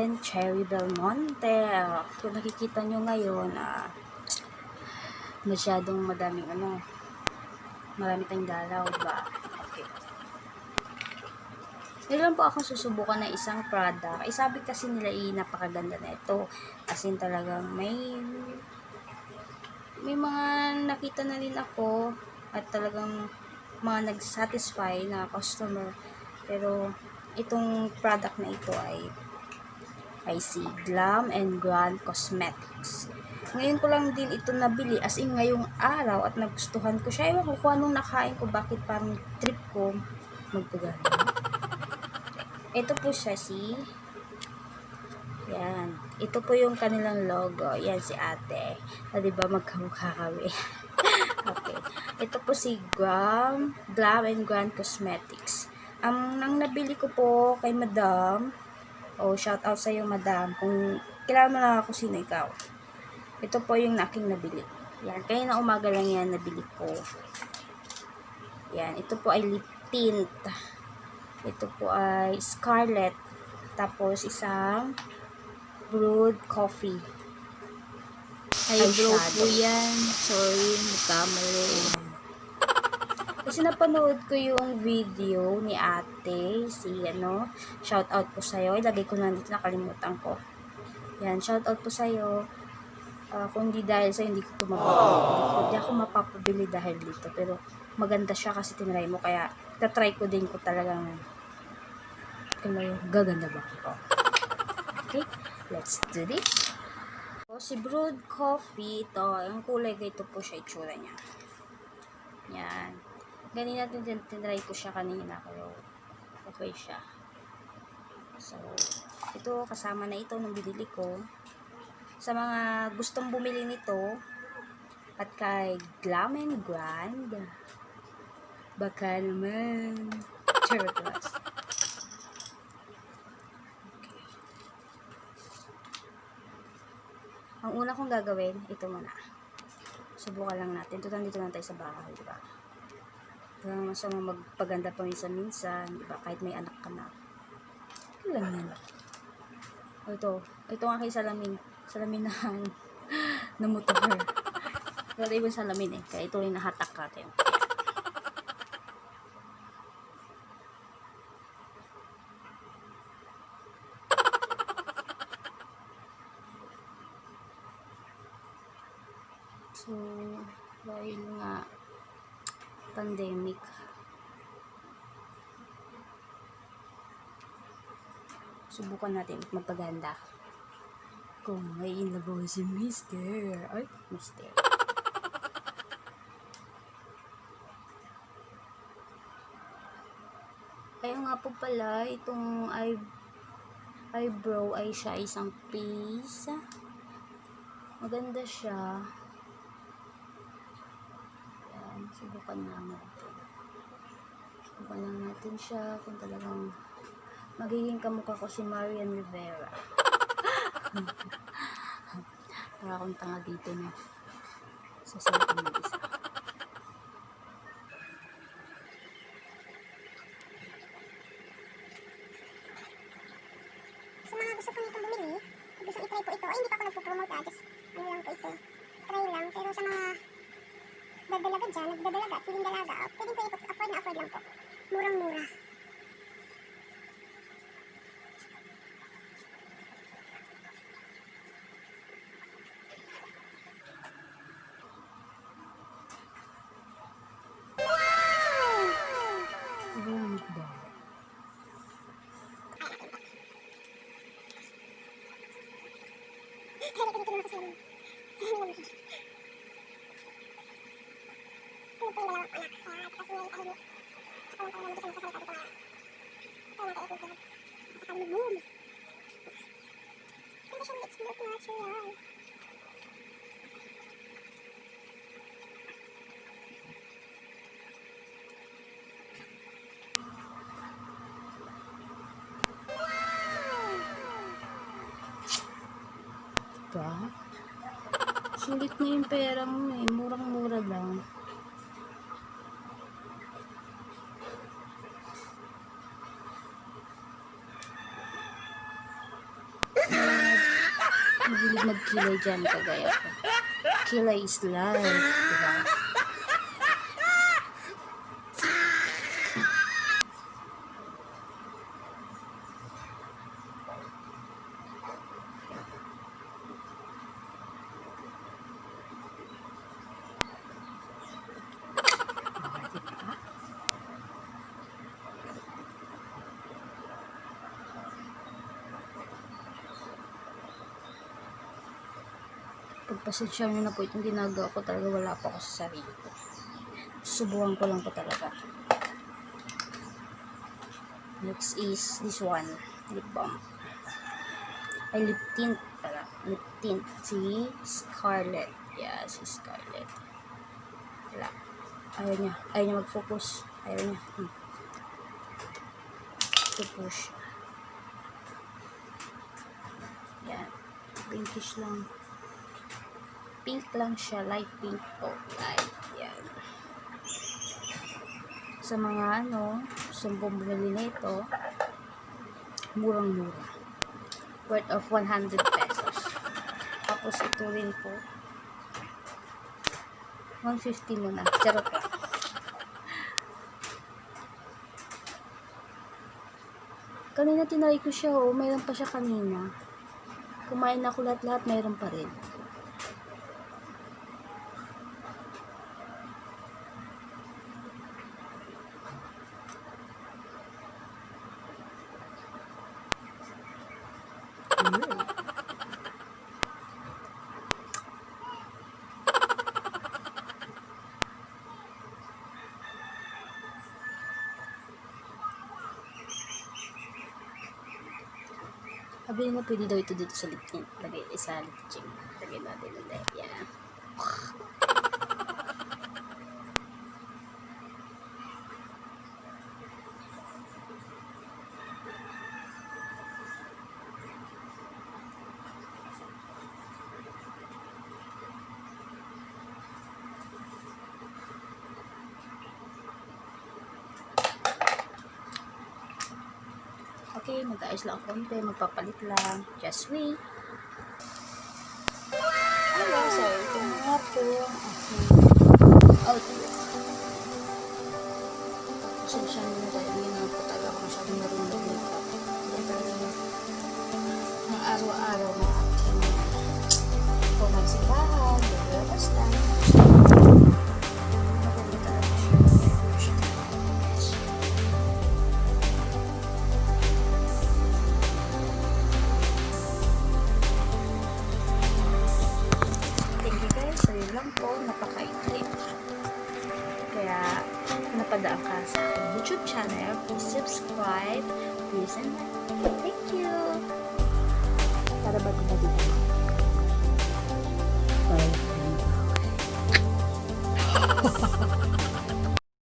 again, Cherry Belmonte. Ah, Kung nakikita nyo ngayon, ah, masyadong madaming ano, marami tayong dalaw, diba? Okay. Meron po akong susubukan na isang product. Eh, sabi kasi nila, eh, napakaganda na ito. As talagang may may mga nakita na rin ako at talagang mga nag-satisfy na customer. Pero, itong product na ito ay ay si Glam and Grand Cosmetics. Ngayon ko lang din ito nabili as in ngayong araw at nagustuhan ko siya. Ewan ko kung anong nakain ko, bakit parang trip ko magpagano. Ito po siya si yan. Ito po yung kanilang logo. Yan si ate. Na diba magkamukha kami. okay. Ito po si Glam, Glam and Grand Cosmetics. Ang nang nabili ko po kay Madam, oh, shout out sa iyo Madam, kung kilala mo na ako sino ikaw. Ito po yung aking nabili. Yan, kaya na umaga lang yan nabili ko. Yan, ito po ay lip tint. Ito po ay scarlet. Tapos isang brewed coffee. Eyebrow Eyeshadow. po yan. Sorry, nagkamali. Kasi napanood ko yung video ni ate, si ano, shout out po sa'yo. Ilagay ko na dito, nakalimutan ko. Yan, shout out po sa'yo. Ah, kung hindi dahil sa'yo, hindi ko ito mapapabili. Hindi ako mapapabili dahil dito. Pero maganda siya kasi tinry mo. Kaya, tatry ko din ko talagang may gaganda ba ako. Okay, let's do this. So, si brewed coffee, ito, yung kulay ganito po siya, itsura niya. Yan. Ganina din din tinry ko siya kanina pero okay siya. So, ito kasama na ito nung binili ko. Sa mga gustong bumili nito at kay Glam and Grand baka naman charot. Ang una kong gagawin, ito muna. Subukan lang natin. Ito nandito lang tayo sa bahay, di ba? Kaya masama magpaganda pa minsan-minsan, di ba? Kahit may anak ka na. Lang yan? O ito, ito ang aking salamin. Salamin na motor. Wala ibang salamin eh. Kaya ito rin nahatak natin. So, dahil nga pandemic, subukan natin magpaganda. Kung may inabaw si Mister. Ay, Mister. Kaya nga po pala, itong eye, eyebrow ay siya isang piece. Maganda siya. Subukan lang natin. Subukan lang natin siya kung talagang magiging kamukha ko si Marian Rivera. Para akong tanga dito na sa cellphone ng isa. Sa mga gusto po nitong bumili, gusto i-try po ito, ay hindi pa ako nagpo-promote ah, just ano lang po ito, try lang. Pero sa mga nagdalaga dyan, nagdadalaga feeling dalaga, ah, pwede po afford na afford lang po. Murang-mura. Kaya dito naman ako. Sa amin naman. Tulog po anak. Kaya kasi may tahimik. Ako lang talaga gusto magsasalita dito na. Kaya natin ipinag. Sa kami boom. Ganda siya, it's look natural. Ba? Sulit na yung pera mo eh. Murang-mura lang. Magkilay dyan kagaya ko. Kilay is life, diba? Pagpasensya nyo na po itong ginagawa ko talaga wala pa ako sa sarili ko. Subukan ko lang po talaga. Next is this one. Lip balm. Ay lip tint pala. Lip tint. Si Scarlett. Yeah si Scarlett. Wala. Ayaw niya. Ayaw niya mag-focus. Ayaw niya. Hmm. to push yan pinkish lang pink lang siya, light pink po. Light, yan. Sa mga ano, sumbong bumili nito, murang-mura. Worth of 100 pesos. Tapos ito rin po, 150 muna. Charot lang. Kanina tinry ko siya, oh. Mayroon pa siya kanina. Kumain ako lahat-lahat, mayroon pa rin. Sabi nila pwede daw ito dito sa lipin. Lagay isa lipching. Lagay natin ulit. Yan. Okay, mag-ayos lang konti. Magpapalit lang. Just wait. Hello, so ito na po ang Kaya, napadaan ka sa aking YouTube channel. Please subscribe. Please and. Thank you! Para bago na dito. Bye.